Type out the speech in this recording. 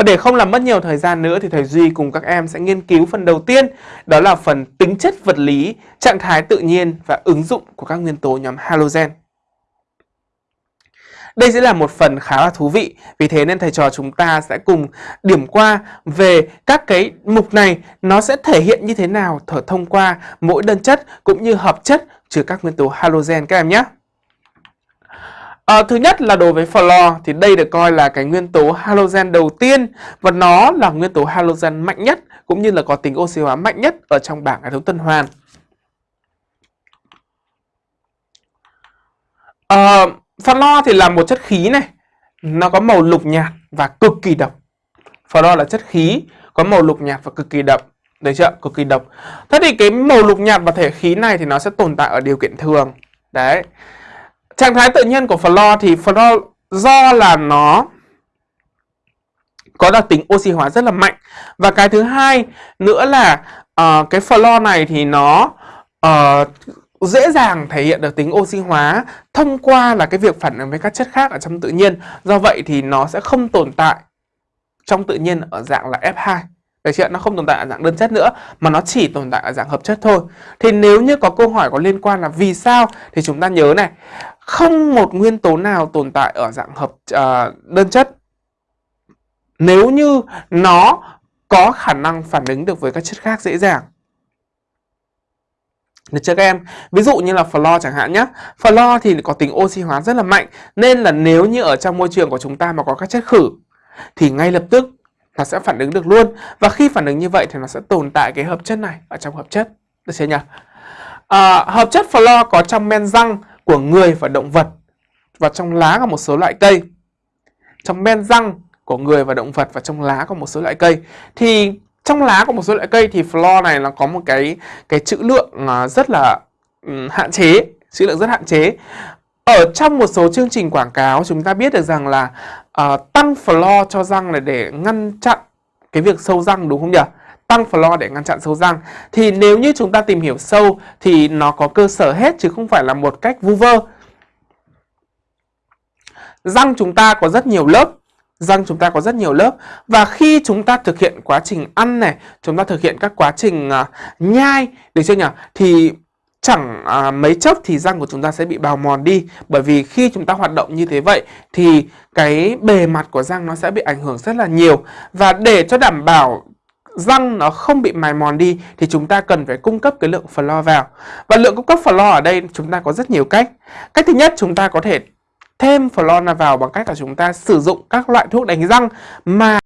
Và để không làm mất nhiều thời gian nữa thì thầy Duy cùng các em sẽ nghiên cứu phần đầu tiên đó là phần tính chất vật lý, trạng thái tự nhiên và ứng dụng của các nguyên tố nhóm halogen. Đây sẽ là một phần khá là thú vị, vì thế nên thầy trò chúng ta sẽ cùng điểm qua về các cái mục này nó sẽ thể hiện như thế nào thở thông qua mỗi đơn chất cũng như hợp chất chứa các nguyên tố halogen các em nhé. À, thứ nhất là đối với fluor thì đây được coi là cái nguyên tố halogen đầu tiên và nó là nguyên tố halogen mạnh nhất cũng như là có tính oxy hóa mạnh nhất ở trong bảng hệ thống tuần hoàn. À, Fluor thì là một chất khí này, nó có màu lục nhạt và cực kỳ độc. Fluor là chất khí có màu lục nhạt và cực kỳ độc. Đấy chưa? Cực kỳ độc. Thế thì cái màu lục nhạt và thể khí này thì nó sẽ tồn tại ở điều kiện thường. Đấy. Trạng thái tự nhiên của fluor thì fluor do là nó có đặc tính oxy hóa rất là mạnh. Và cái thứ hai nữa là uh, cái fluor này thì nó uh, dễ dàng thể hiện được tính oxy hóa thông qua là cái việc phản ứng với các chất khác ở trong tự nhiên. Do vậy thì nó sẽ không tồn tại trong tự nhiên ở dạng là F2. Được chưa? Nó không tồn tại ở dạng đơn chất nữa mà nó chỉ tồn tại ở dạng hợp chất thôi. Thì nếu như có câu hỏi có liên quan là vì sao thì chúng ta nhớ này, không một nguyên tố nào tồn tại ở dạng hợp uh, đơn chất nếu như nó có khả năng phản ứng được với các chất khác dễ dàng. Được chưa các em? Ví dụ như là flo chẳng hạn nhé. Flo thì có tính oxy hóa rất là mạnh. Nên là nếu như ở trong môi trường của chúng ta mà có các chất khử thì ngay lập tức nó sẽ phản ứng được luôn. Và khi phản ứng như vậy thì nó sẽ tồn tại cái hợp chất này ở trong hợp chất. Được chưa nhỉ? À, hợp chất flo có trong men răng của người và động vật và trong lá của một số loại cây. Trong men răng của người và động vật và trong lá của một số loại cây. Thì trong lá của một số loại cây thì fluor này nó có một cái cái trữ lượng rất là um, hạn chế, trữ lượng rất hạn chế. Ở trong một số chương trình quảng cáo chúng ta biết được rằng là uh, tăng fluor cho răng là để ngăn chặn cái việc sâu răng đúng không nhỉ? Tăng floor để ngăn chặn sâu răng. Thì nếu như chúng ta tìm hiểu sâu thì nó có cơ sở hết chứ không phải là một cách vu vơ. Răng chúng ta có rất nhiều lớp răng chúng ta có rất nhiều lớp và khi chúng ta thực hiện quá trình ăn này chúng ta thực hiện các quá trình uh, nhai được chưa nhỉ thì chẳng à, mấy chốc thì răng của chúng ta sẽ bị bào mòn đi bởi vì khi chúng ta hoạt động như thế vậy thì cái bề mặt của răng nó sẽ bị ảnh hưởng rất là nhiều và để cho đảm bảo răng nó không bị mài mòn đi thì chúng ta cần phải cung cấp cái lượng lo vào. Và lượng cung cấp lo ở đây chúng ta có rất nhiều cách. Cách thứ nhất, chúng ta có thể thêm flora vào bằng cách là chúng ta sử dụng các loại thuốc đánh răng mà